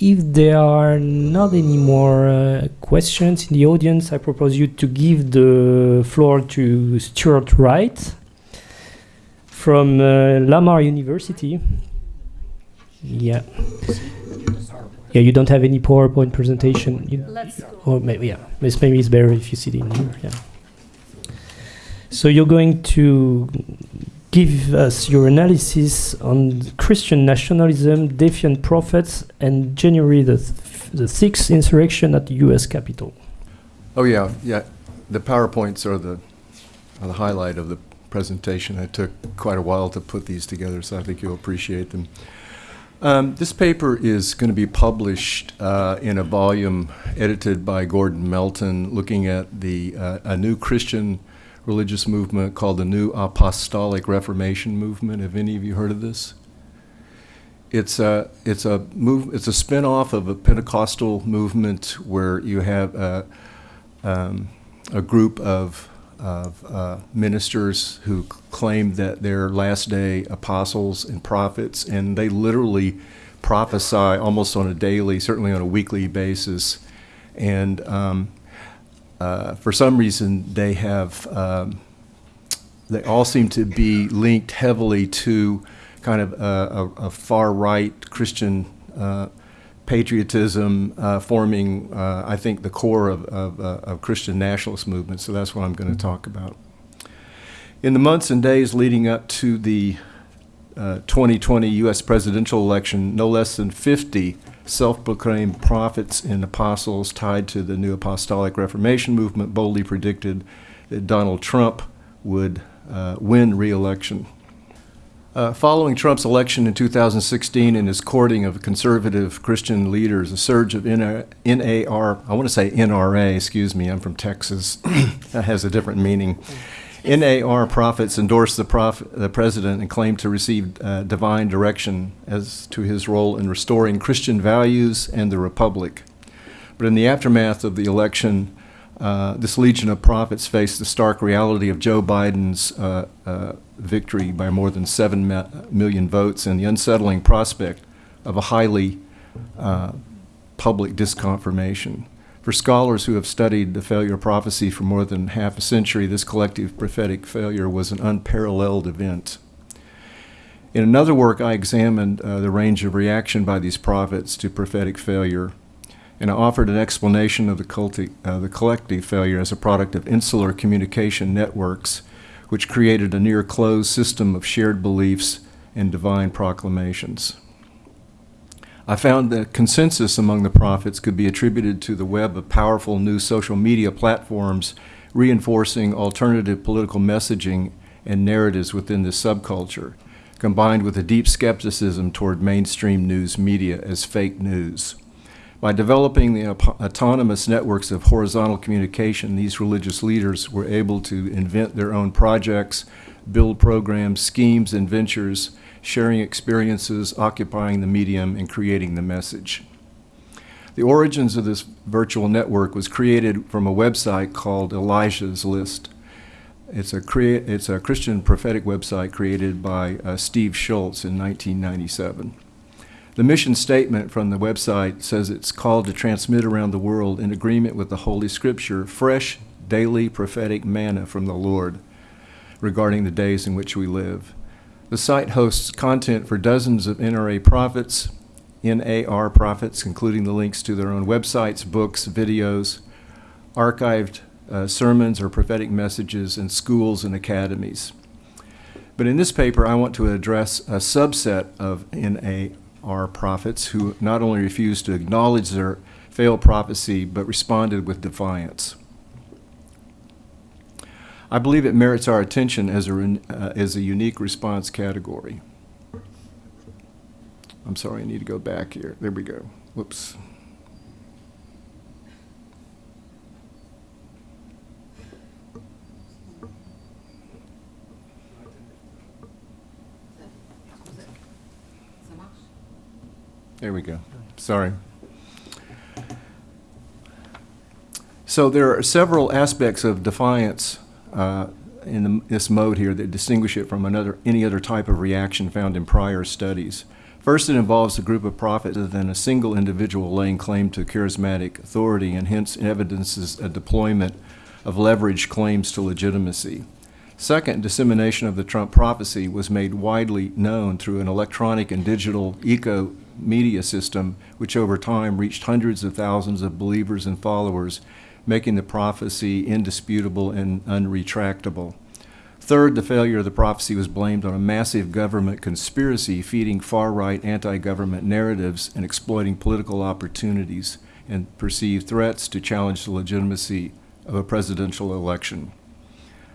if there are not any more uh, questions in the audience, I propose you to give the floor to Stuart Wright from uh, Lamar University. Yeah. Yeah, you don't have any PowerPoint presentation. You, Let's go. or maybe yeah, It's- maybe it's better if you sit in here. Yeah. So you're going to give us your analysis on Christian nationalism, defiant prophets, and January the th- the sixth insurrection at the U.S. Capitol. Oh, yeah, yeah. The PowerPoints are the, are the highlight of the presentation. It took quite a while to put these together, so I think you'll appreciate them. Um, this paper is going to be published uh, in a volume edited by Gordon Melton, looking at the uh, a new Christian religious movement called the New Apostolic Reformation Movement. Have any of you heard of this? It's a it's a move. It's a spin-off of a Pentecostal movement where you have a, um, a group of of uh, ministers who claim that they're last day apostles and prophets, and they literally prophesy almost on a daily, certainly on a weekly basis. And um, uh, for some reason, they have um, they all seem to be linked heavily to kind of a, a, a far right Christian uh, patriotism uh, forming, uh, I think, the core of, of, uh, of Christian nationalist movement. So that's what I'm going to talk about. In the months and days leading up to the uh, 2020 U.S. presidential election, no less than 50 self proclaimed prophets and apostles tied to the New Apostolic Reformation movement boldly predicted that Donald Trump would uh, win re election. Uh, following Trump's election in 2016 and his courting of conservative Christian leaders, a surge of NAR, I want to say NRA, excuse me, I'm from Texas, that has a different meaning. NAR prophets endorsed the, prof, the president and claimed to receive uh, divine direction as to his role in restoring Christian values and the republic. But in the aftermath of the election, uh, this legion of prophets faced the stark reality of Joe Biden's uh, uh, victory by more than 7 ma- million votes and the unsettling prospect of a highly uh, public disconfirmation. For scholars who have studied the failure of prophecy for more than half a century, this collective prophetic failure was an unparalleled event. In another work, I examined uh, the range of reaction by these prophets to prophetic failure and I offered an explanation of the, culti- uh, the collective failure as a product of insular communication networks, which created a near closed system of shared beliefs and divine proclamations. I found that consensus among the prophets could be attributed to the web of powerful new social media platforms reinforcing alternative political messaging and narratives within this subculture, combined with a deep skepticism toward mainstream news media as fake news. By developing the autonomous networks of horizontal communication, these religious leaders were able to invent their own projects, build programs, schemes, and ventures, sharing experiences, occupying the medium, and creating the message. The origins of this virtual network was created from a website called Elijah's List. It's a, it's a Christian prophetic website created by uh, Steve Shultz in 1997. The mission statement from the website says it's called to transmit around the world in agreement with the Holy Scripture fresh, daily prophetic manna from the Lord regarding the days in which we live. The site hosts content for dozens of NRA prophets, NAR prophets, including the links to their own websites, books, videos, archived uh, sermons or prophetic messages in schools and academies. But in this paper, I want to address a subset of NAR prophets who not only refused to acknowledge their failed prophecy, but responded with defiance. I believe it merits our attention as a, uh, as a unique response category. I'm sorry, I need to go back here. There we go. Whoops. There we go. Sorry. So there are several aspects of defiance uh, in the, this mode here that distinguish it from another, any other type of reaction found in prior studies. First, it involves a group of prophets rather than a single individual laying claim to charismatic authority and hence evidences a deployment of leveraged claims to legitimacy. Second, dissemination of the Trump prophecy was made widely known through an electronic and digital eco media system, which over time reached hundreds of thousands of believers and followers, making the prophecy indisputable and unretractable. Third, the failure of the prophecy was blamed on a massive government conspiracy feeding far right anti government narratives and exploiting political opportunities and perceived threats to challenge the legitimacy of a presidential election.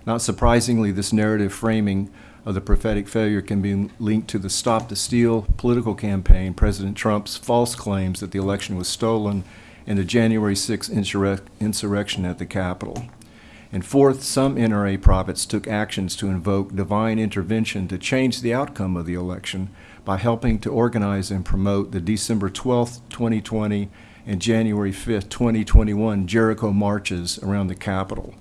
Not surprisingly, this narrative framing of the prophetic failure can be linked to the Stop the Steal political campaign, President Trump's false claims that the election was stolen, and the January 6 insurrec- insurrection at the Capitol. And fourth, some NRA prophets took actions to invoke divine intervention to change the outcome of the election by helping to organize and promote the December 12, 2020 and January 5, 2021 Jericho marches around the Capitol.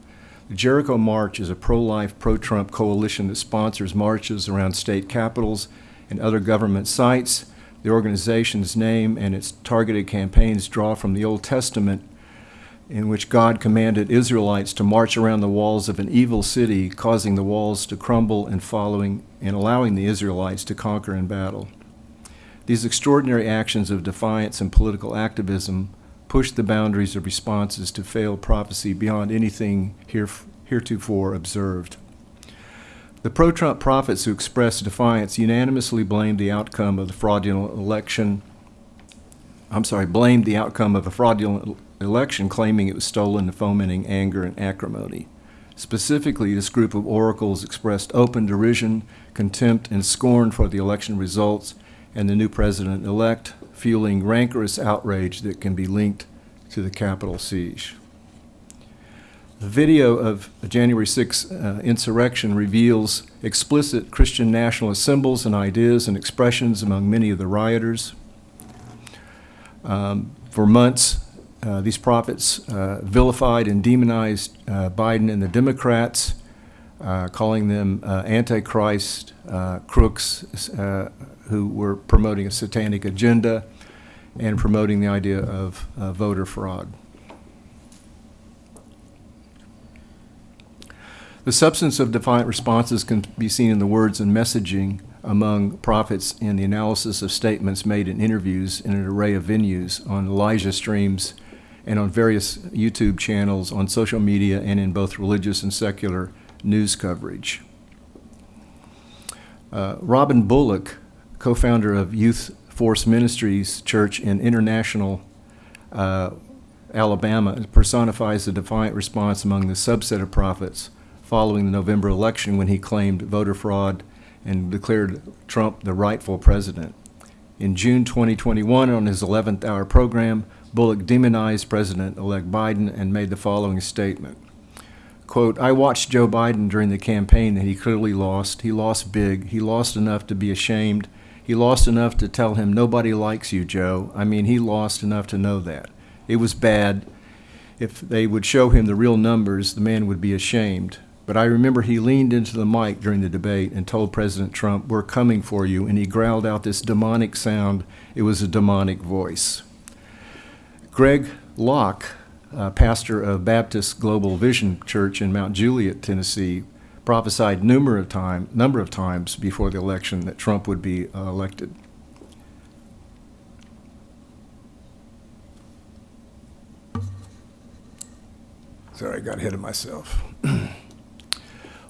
The Jericho March is a pro life, pro Trump coalition that sponsors marches around state capitals and other government sites. The organization's name and its targeted campaigns draw from the Old Testament, in which God commanded Israelites to march around the walls of an evil city, causing the walls to crumble and following and allowing the Israelites to conquer in battle. These extraordinary actions of defiance and political activism pushed the boundaries of responses to failed prophecy beyond anything heretofore observed. The pro Trump prophets who expressed defiance unanimously blamed the outcome of the fraudulent election. I'm sorry, blamed the outcome of a fraudulent election, claiming it was stolen and fomenting anger and acrimony. Specifically, this group of oracles expressed open derision, contempt, and scorn for the election results and the new president elect, fueling rancorous outrage that can be linked to the Capitol siege. The video of the January 6 uh, insurrection reveals explicit Christian nationalist symbols and ideas and expressions among many of the rioters. Um, for months, uh, these prophets uh, vilified and demonized uh, Biden and the Democrats, uh, calling them uh, antichrist crooks who were promoting a satanic agenda and promoting the idea of voter fraud. The substance of defiant responses can be seen in the words and messaging among prophets in the analysis of statements made in interviews in an array of venues on Elijah streams and on various YouTube channels, on social media, and in both religious and secular news coverage. Uh, Robin Bullock, co founder of Youth Force Ministries Church in International, uh, Alabama, personifies the defiant response among the subset of prophets following the November election when he claimed voter fraud and declared Trump the rightful president. In June 2021, on his 11th hour program, Bullock demonized President elect Biden and made the following statement Quote, I watched Joe Biden during the campaign that he clearly lost. He lost big. He lost enough to be ashamed he lost enough to tell him, Nobody likes you, Joe. I mean, he lost enough to know that. It was bad. If they would show him the real numbers, the man would be ashamed. But I remember he leaned into the mic during the debate and told President Trump, We're coming for you. And he growled out this demonic sound. It was a demonic voice. Greg Locke, uh, pastor of Baptist Global Vision Church in Mount Juliet, Tennessee, prophesied number of time, number of times before the election that Trump would be uh, elected. Sorry, I got ahead of myself.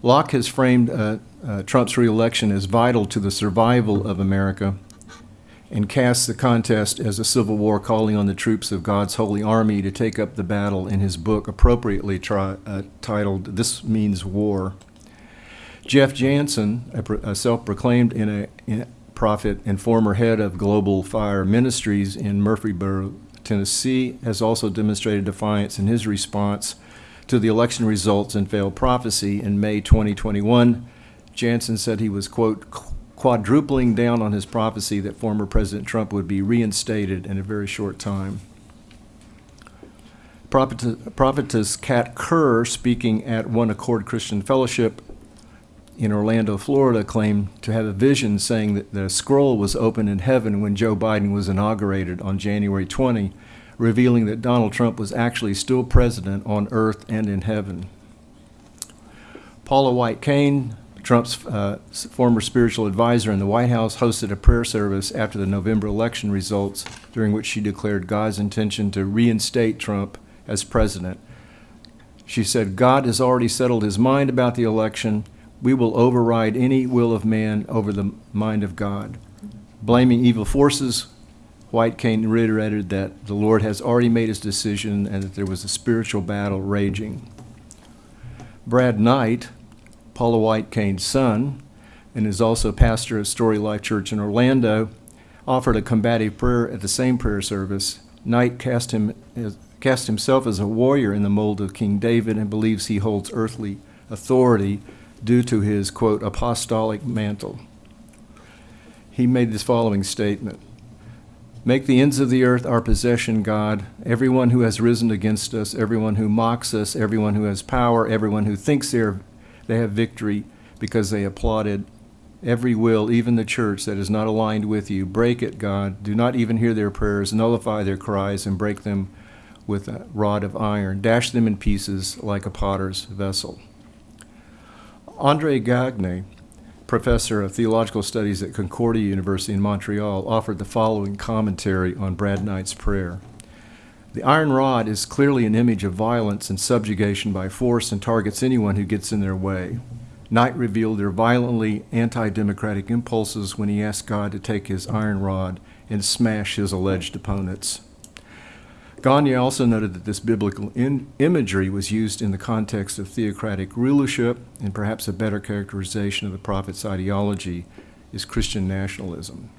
Locke has framed uh, uh, Trump's reelection as vital to the survival of America and casts the contest as a civil war, calling on the troops of God's holy army to take up the battle in his book, appropriately tri- uh, titled This Means War. Jeff Jansen, a, a self proclaimed in a, in prophet and former head of Global Fire Ministries in Murfreesboro, Tennessee, has also demonstrated defiance in his response to the election results and failed prophecy in May 2021. Jansen said he was, quote, quadrupling down on his prophecy that former President Trump would be reinstated in a very short time. Prophetess, prophetess Kat Kerr, speaking at One Accord Christian Fellowship, in Orlando, Florida, claimed to have a vision saying that the scroll was opened in heaven when Joe Biden was inaugurated on January 20, revealing that Donald Trump was actually still president on earth and in heaven. Paula White Cain, Trump's uh, former spiritual advisor in the White House, hosted a prayer service after the November election results, during which she declared God's intention to reinstate Trump as president. She said, God has already settled his mind about the election. We will override any will of man over the mind of God. Blaming evil forces, White Cain reiterated that the Lord has already made his decision and that there was a spiritual battle raging. Brad Knight, Paula White Cain's son, and is also pastor of Story Life Church in Orlando, offered a combative prayer at the same prayer service. Knight cast, him as, cast himself as a warrior in the mold of King David and believes he holds earthly authority due to his, quote, apostolic mantle. He made this following statement Make the ends of the earth our possession, God. Everyone who has risen against us, everyone who mocks us, everyone who has power, everyone who thinks they, are, they have victory because they applauded every will, even the church that is not aligned with you. Break it, God. Do not even hear their prayers. Nullify their cries and break them with a rod of iron. Dash them in pieces like a potter's vessel. Andre Gagne professor of theological studies at Concordia University in Montreal, offered the following commentary on Brad Knight's prayer. The iron rod is clearly an image of violence and subjugation by force and targets anyone who gets in their way. Knight revealed their violently anti democratic impulses when he asked God to take his iron rod and smash his alleged opponents. Gagne also noted that this biblical imagery was used in the context of theocratic rulership, and perhaps a better characterization of the prophet's ideology is Christian nationalism.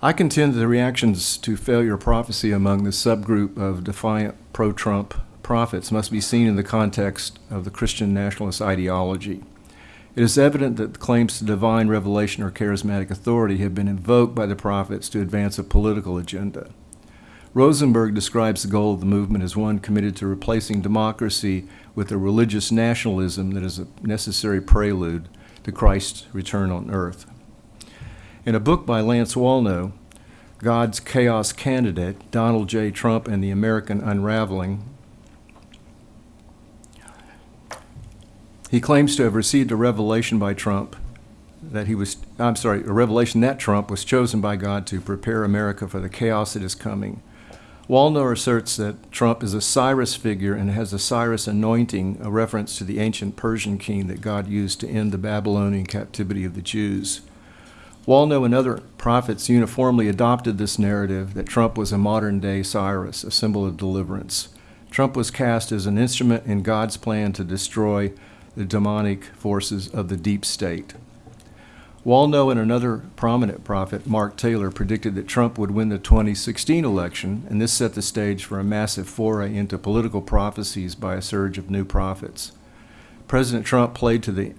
I contend that the reactions to failure prophecy among the subgroup of defiant pro Trump prophets must be seen in the context of the Christian nationalist ideology. It is evident that claims to divine revelation or charismatic authority have been invoked by the prophets to advance a political agenda. Rosenberg describes the goal of the movement as one committed to replacing democracy with a religious nationalism that is a necessary prelude to Christ's return on earth. In a book by Lance Wallnau, God's Chaos Candidate, Donald J. Trump and the American Unraveling, he claims to have received a revelation by Trump that he was, I'm sorry, a revelation that Trump was chosen by God to prepare America for the chaos that is coming Wallnau asserts that Trump is a Cyrus figure and has a Cyrus anointing, a reference to the ancient Persian king that God used to end the Babylonian captivity of the Jews. Wallnau and other prophets uniformly adopted this narrative that Trump was a modern day Cyrus, a symbol of deliverance. Trump was cast as an instrument in God's plan to destroy the demonic forces of the deep state. Wallnau and another prominent prophet, Mark Taylor, predicted that Trump would win the 2016 election, and this set the stage for a massive foray into political prophecies by a surge of new prophets. President Trump played to the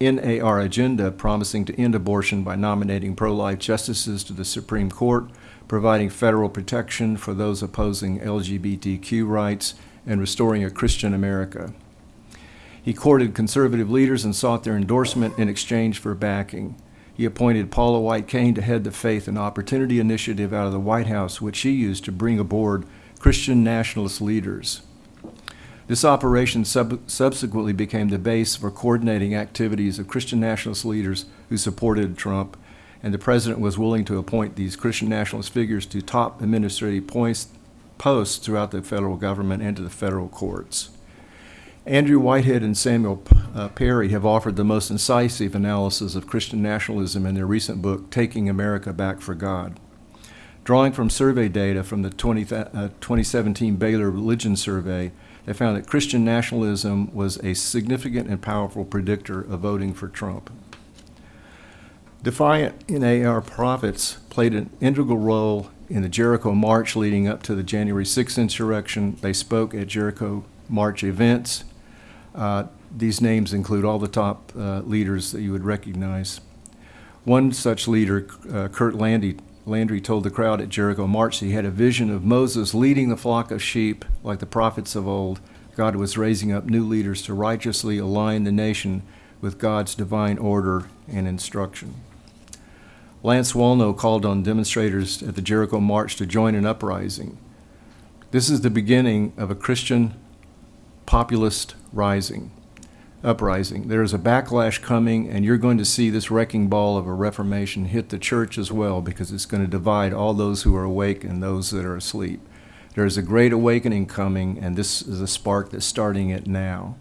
NAR agenda, promising to end abortion by nominating pro life justices to the Supreme Court, providing federal protection for those opposing LGBTQ rights, and restoring a Christian America. He courted conservative leaders and sought their endorsement in exchange for backing. He appointed Paula White Cain to head the Faith and Opportunity Initiative out of the White House, which she used to bring aboard Christian nationalist leaders. This operation sub- subsequently became the base for coordinating activities of Christian nationalist leaders who supported Trump, and the president was willing to appoint these Christian nationalist figures to top administrative points, posts throughout the federal government and to the federal courts. Andrew Whitehead and Samuel uh, Perry have offered the most incisive analysis of Christian nationalism in their recent book, Taking America Back for God. Drawing from survey data from the 20, uh, 2017 Baylor Religion Survey, they found that Christian nationalism was a significant and powerful predictor of voting for Trump. Defiant NAR prophets played an integral role in the Jericho March leading up to the January 6th insurrection. They spoke at Jericho March events uh, these names include all the top uh, leaders that you would recognize. One such leader, uh, Curt Landry, Landry, told the crowd at Jericho March he had a vision of Moses leading the flock of sheep like the prophets of old, God was raising up new leaders to righteously align the nation with God's divine order and instruction. Lance Wallnau called on demonstrators at the Jericho March to join an uprising. This is the beginning of a Christian populist rising, uprising. There is a backlash coming, and you're going to see this wrecking ball of a reformation hit the church as well because it's going to divide all those who are awake and those that are asleep. There is a great awakening coming, and this is a spark that's starting it now.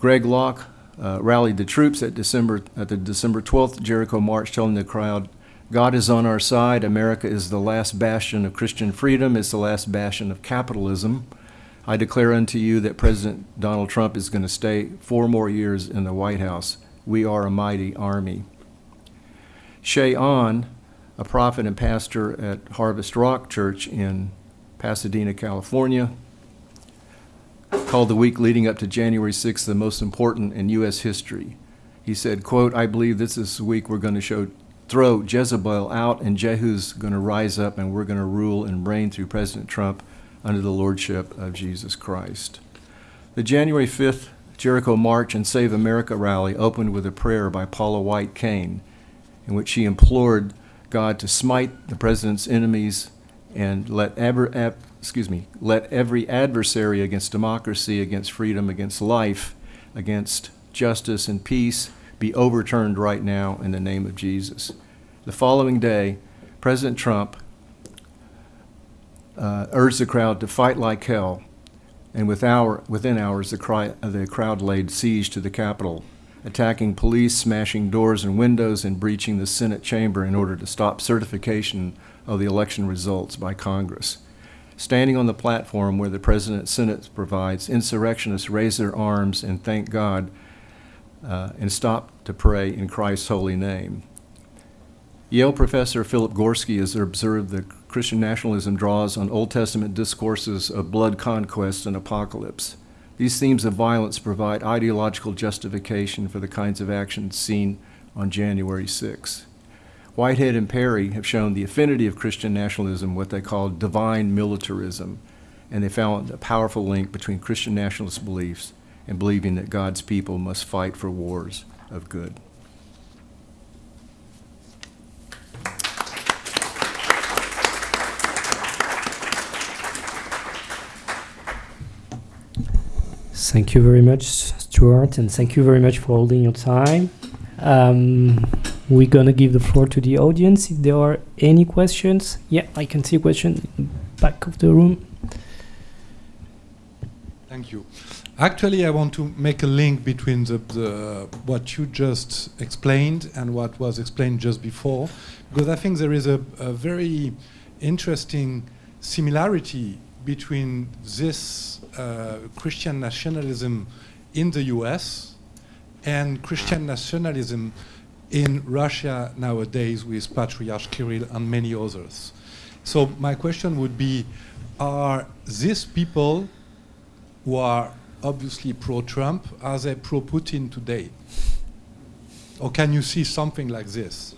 Greg Locke uh, rallied the troops at December at the December 12th Jericho March, telling the crowd, "God is on our side. America is the last bastion of Christian freedom. It's the last bastion of capitalism. I declare unto you that President Donald Trump is going to stay four more years in the White House. We are a mighty army." Ché Ahn a prophet and pastor at Harvest Rock Church in Pasadena, California, called the week leading up to January 6th the most important in U.S. history. He said, quote, I believe this is the week we're going to show throw Jezebel out and Jehu's going to rise up and we're going to rule and reign through President Trump under the lordship of Jesus Christ. The January 5th Jericho March and Save America rally opened with a prayer by Paula White Cain in which she implored God to smite the president's enemies and let ever, ab, excuse me, let every adversary against democracy, against freedom, against life, against justice and peace be overturned right now in the name of Jesus. The following day, President Trump uh, urged the crowd to fight like hell, and with hour, within hours, the, cry, the crowd laid siege to the Capitol attacking police, smashing doors and windows, and breaching the Senate chamber in order to stop certification of the election results by Congress. Standing on the platform where the President's Senate provides, insurrectionists raise their arms and thank God uh, and stop to pray in Christ's holy name. Yale professor Philip Gorski has observed that Christian nationalism draws on Old Testament discourses of blood conquest and apocalypse. These themes of violence provide ideological justification for the kinds of actions seen on January 6. Whitehead and Perry have shown the affinity of Christian nationalism, what they call divine militarism, and they found a powerful link between Christian nationalist beliefs and believing that God's people must fight for wars of good. Thank you very much, Stuart, and thank you very much for holding your time. Um, we're gonna give the floor to the audience if there are any questions. Yeah, I can see a question back of the room. Thank you. Actually, I want to make a link between the, the, what you just explained and what was explained just before, because I think there is a, a very interesting similarity between this uh, Christian nationalism in the US and Christian nationalism in Russia nowadays with Patriarch Kirill and many others. So my question would be, are these people who are obviously pro-Trump, are they pro-Putin today? Or can you see something like this?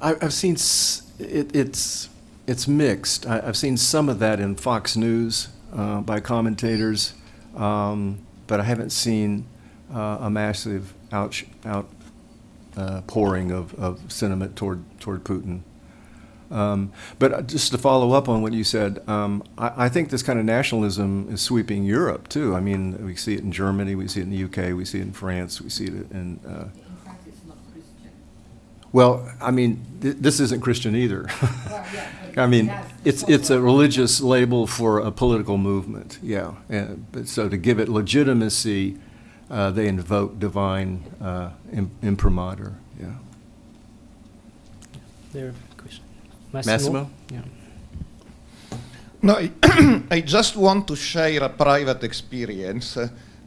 I've seen it, it's it's mixed. I, have seen some of that in Fox News uh, by commentators, um, but I haven't seen uh, a massive out, out uh, pouring of, of sentiment toward toward Putin. Um, but just to follow up on what you said, um, I, I, think this kind of nationalism is sweeping Europe too. I mean, we see it in Germany, we see it in the UK, we see it in France, we see it in uh, well, I mean, th this isn't Christian either. I mean, it's it's a religious label for a political movement. Yeah, and, but so to give it legitimacy, uh, they invoke divine uh, imprimatur. Yeah. There, Massimo. Massimo? Yeah. No, I, I just want to share a private experience.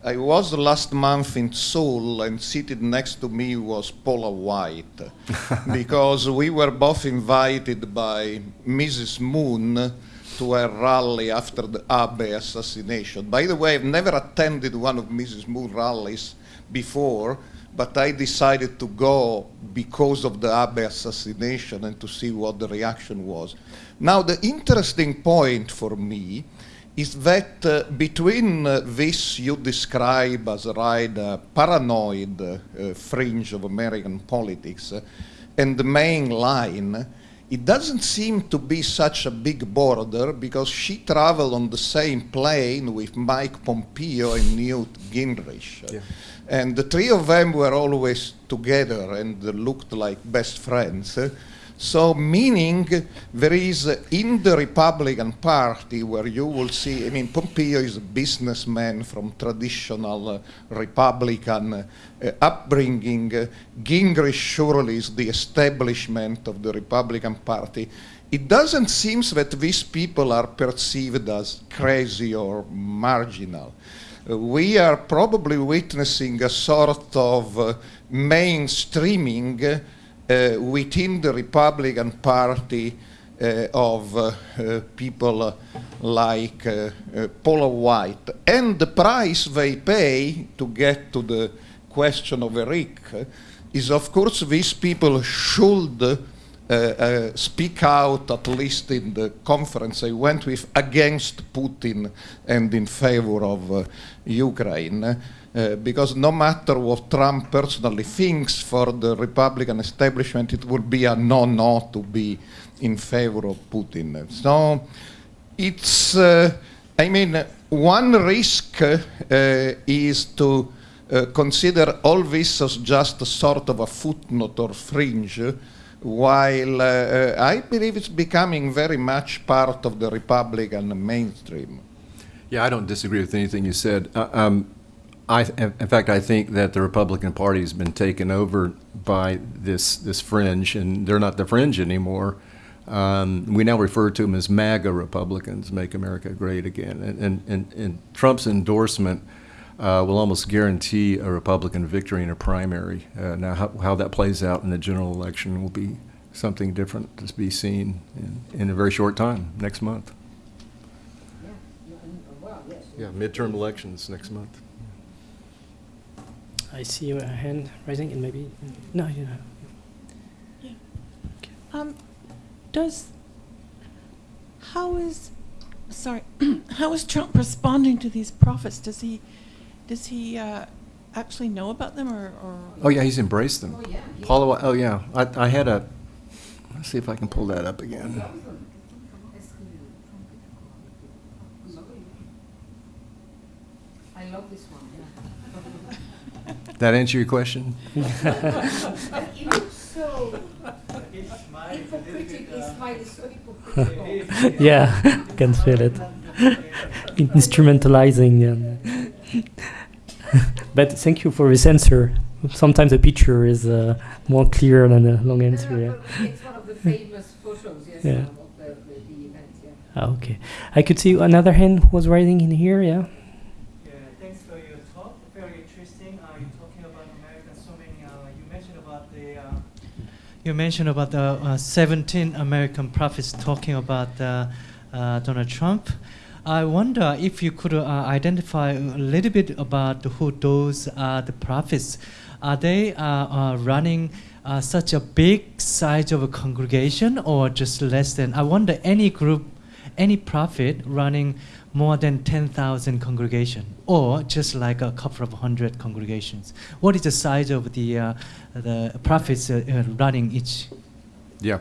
I was last month in Seoul, and seated next to me was Paula White, because we were both invited by Mrs. Moon to a rally after the Abe assassination. By the way, I've never attended one of Mrs. Moon rallies before, but I decided to go because of the Abe assassination and to see what the reaction was. Now, the interesting point for me is that uh, between uh, this you describe as a uh, paranoid uh, fringe of American politics uh, and the main line, it doesn't seem to be such a big border because she traveled on the same plane with Mike Pompeo and Newt Gingrich. Yeah. And the three of them were always together and looked like best friends. So, meaning there is uh, in the Republican Party where you will see, I mean, Pompeo is a businessman from traditional uh, Republican uh, upbringing. Gingrich surely is the establishment of the Republican Party. It doesn't seem that these people are perceived as crazy or marginal. Uh, we are probably witnessing a sort of uh, mainstreaming within the Republican Party uh, of uh, uh, people uh, like uh, uh, Paula White. And the price they pay to get to the question of Eric is, of course, these people should uh, uh, speak out, at least in the conference I went with, against Putin and in favor of uh, Ukraine. Uh, because no matter what Trump personally thinks for the Republican establishment, it would be a no-no to be in favor of Putin. So it's, uh, I mean, one risk uh, is to uh, consider all this as just a sort of a footnote or fringe, while uh, I believe it's becoming very much part of the Republican mainstream. Yeah, I don't disagree with anything you said. Um, I, in fact, I think that the Republican Party has been taken over by this this fringe, and they're not the fringe anymore. Um, we now refer to them as MAGA Republicans, Make America Great Again. And, and, and, and Trump's endorsement uh, will almost guarantee a Republican victory in a primary. Uh, now, how, how that plays out in the general election will be something different to be seen in, in a very short time, next month. Yeah, midterm elections next month. I see a hand rising, and maybe no, you know. Yeah. Um, does, how is, sorry, how is Trump responding to these prophets? Does he, does he uh, actually know about them or? or Oh yeah, he's embraced them. Oh, yeah. yeah. Paula, oh yeah, I, I had a. Let's see if I can pull that up again. I love this one. Yeah. That answer your question? it looks so hypocritical. Smile is so hypocritical. yeah, can feel it. Instrumentalizing. And but thank you for this answer. Sometimes a picture is uh, more clear than a long answer. No, no, Yeah. It's one of the famous photos, yes, Yeah. of the, the, the event. Yeah. Ah, okay. I could see another hand was writing in here. Yeah. Yeah, thanks for your talk. Very interesting. Uh, you're talking about America. So many. Uh, you mentioned about the. Uh, you mentioned about the uh, 17 American prophets talking about uh, uh, Donald Trump. I wonder if you could uh, identify a little bit about who those are the prophets. Are they uh, uh, running such a big size of a congregation or just less than? I wonder any group, any prophet running more than 10,000 congregation or just like a couple of hundred congregations. What is the size of the, uh, the prophets uh, uh, running each? Yeah.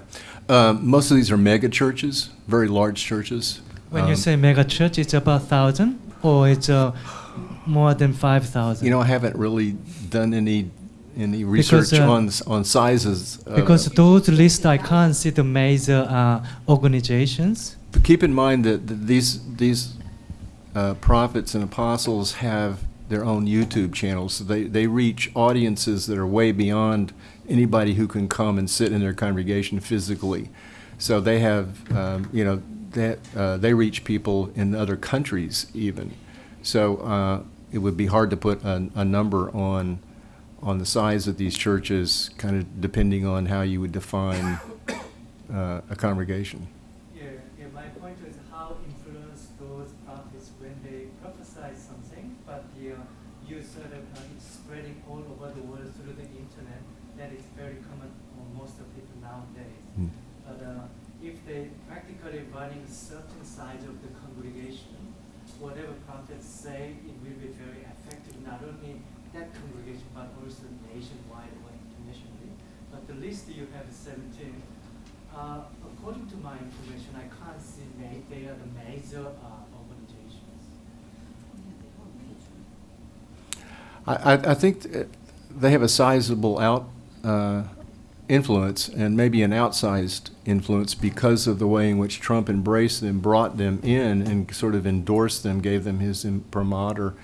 Um, most of these are mega churches, very large churches. When you Um, say mega church, it's about 1,000 or it's uh, more than 5,000? You know, I haven't really done any any Because, research uh, on on sizes. uh, because those lists I can't see the major uh, organizations. Keep in mind that th- these these uh, prophets and apostles have their own YouTube channels. So they they reach audiences that are way beyond anybody who can come and sit in their congregation physically. So they have um, you know that uh, they reach people in other countries even. So uh, it would be hard to put a, a number on on the size of these churches, kind of depending on how you would define uh, a congregation. Yeah, yeah, my point is how influence those prophets when they prophesy something, but the, uh, you sort of uh, it's spreading all over the world through the internet. That is very common for most of people nowadays. Hmm. But uh, if they practically running certain sides of the congregation, whatever prophets say, it will be very effective, not only that congregation, but also nationwide or internationally. But the list you have is 17. Uh, according to my information, I can't see ma- they are the major uh, organizations. I, I, think th- they have a sizable out uh, influence and maybe an outsized influence because of the way in which Trump embraced them, brought them in, and sort of endorsed them, gave them his imprimatur.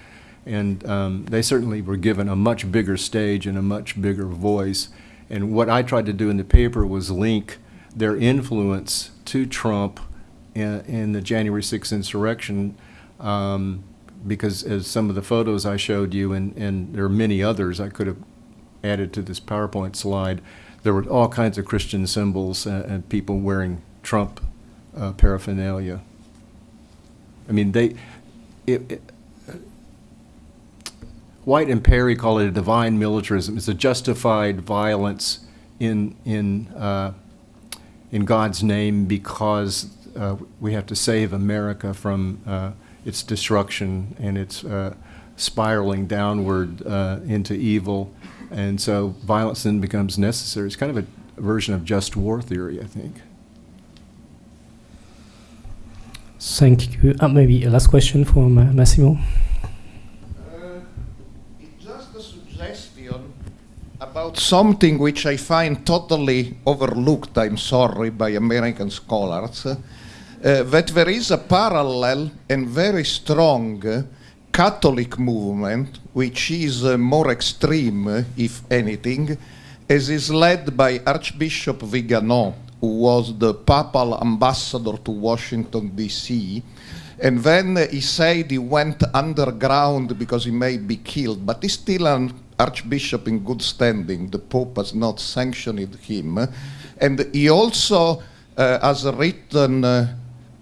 And um, they certainly were given a much bigger stage and a much bigger voice. And what I tried to do in the paper was link their influence to Trump in, in the January 6th insurrection. Um, because as some of the photos I showed you, and, and there are many others I could have added to this PowerPoint slide, there were all kinds of Christian symbols uh, and people wearing Trump uh, paraphernalia. I mean, they, it, it, White and Perry call it a divine militarism. It's a justified violence in in uh, in God's name because uh, we have to save America from uh, its destruction and its uh, spiraling downward into evil, and so violence then becomes necessary. It's kind of a version of just war theory, I think. Thank you. Uh, maybe a last question from uh, Massimo. Uh, it's just a suggestion about something which I find totally overlooked, I'm sorry, by American scholars, uh, that there is a parallel and very strong uh, Catholic movement, which is uh, more extreme, if anything, as is led by Archbishop Vigano, who was the papal ambassador to Washington, D.C. And then he said he went underground because he may be killed, but he's still an archbishop in good standing. The Pope has not sanctioned him. And he also uh, has written uh,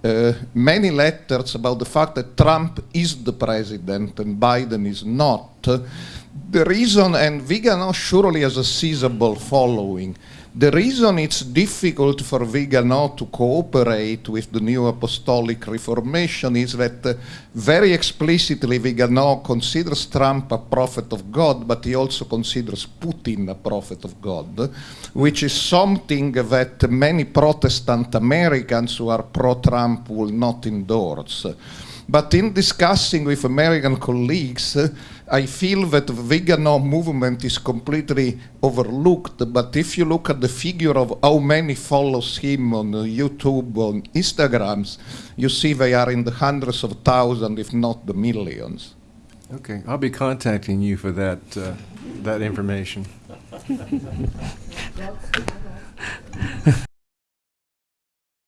uh, many letters about the fact that Trump is the president and Biden is not. The reason, and Vigano surely has a sizable following, the reason it's difficult for Vigano to cooperate with the new apostolic reformation is that uh, very explicitly Vigano considers Trump a prophet of God, but he also considers Putin a prophet of God, which is something that many Protestant Americans who are pro-Trump will not endorse. But in discussing with American colleagues, uh, I feel that the Vigano movement is completely overlooked. But if you look at the figure of how many follows him on uh, YouTube, on Instagrams, you see they are in the hundreds of thousands, if not the millions. Okay, I'll be contacting you for that uh, that information.